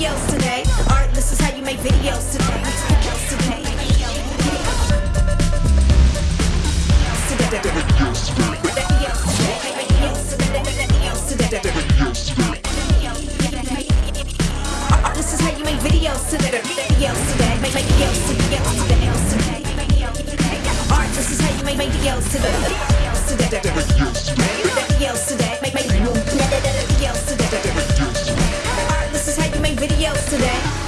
videos today. Art, this is how you make videos today. This is how you make videos today. Videos today. Make videos today. Videos today. Art, this is how you make videos today. Videos today. Videos today.